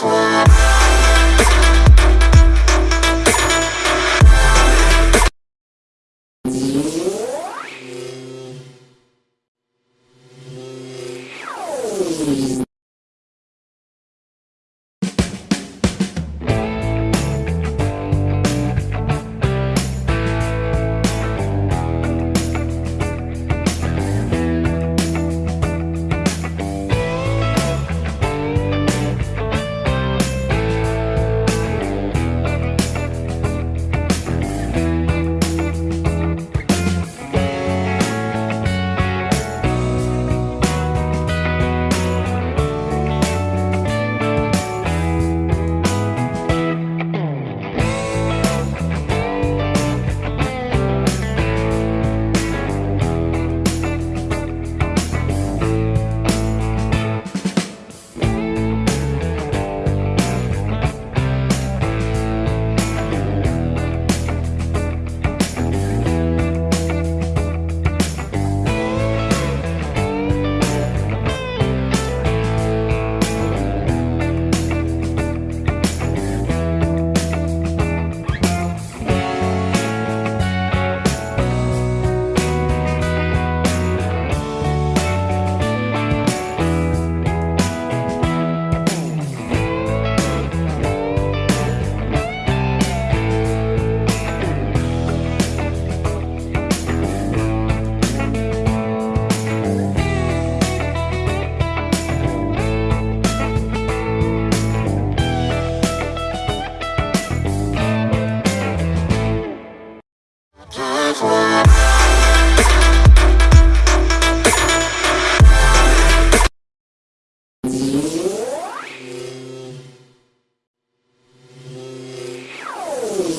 fly.